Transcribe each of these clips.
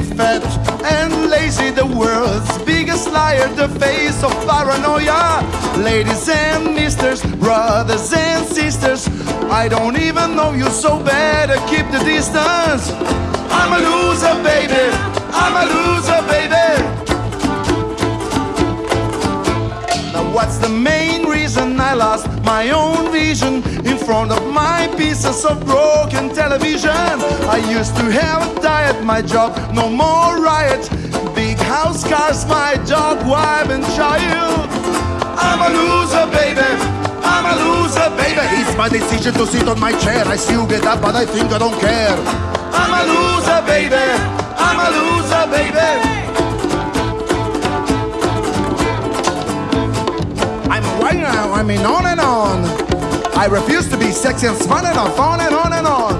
fat and lazy the world's biggest liar the face of paranoia. Ladies and misters brothers and sisters i don't even know you so better keep the distance. I'm a loser baby. I'm a loser baby. Now what's the main reason I lost my own vision in front of my pieces of broken television? I used to have a diet, my job, no more riot. Big house, cars, my dog, wife, and child. I'm a loser, baby. I'm a loser, baby. It's my decision to sit on my chair. I still get up, but I think I don't care. I'm a loser, baby. I'm a loser, baby. Right I mean on and on. I refuse to be sexy and fun and on, on and on and on.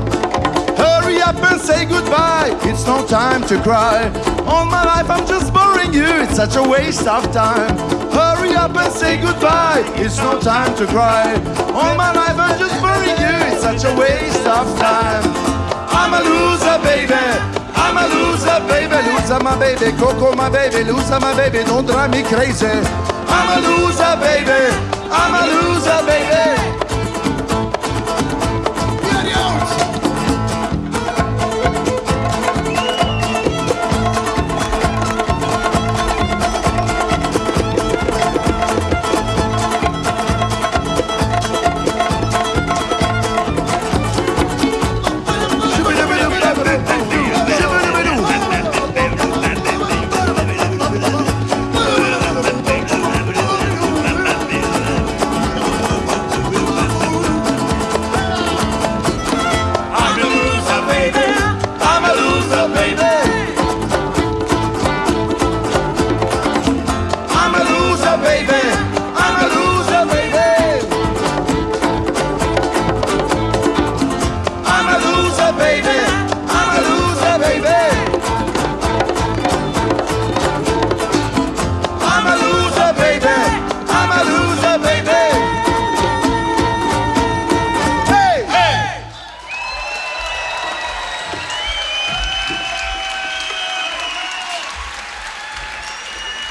Hurry up and say goodbye. It's no time to cry. All my life I'm just boring you. It's such a waste of time. Hurry up and say goodbye. It's no time to cry. All my life I'm just boring you. It's such a waste of time. I'm a loser, baby. I'm a loser, baby. Loser, my baby. Coco, my baby. Loser, my baby. Don't drive me crazy. I'm a loser, baby. I'm a loser. baby, Andalusia, baby. loser baby, baby. Baby.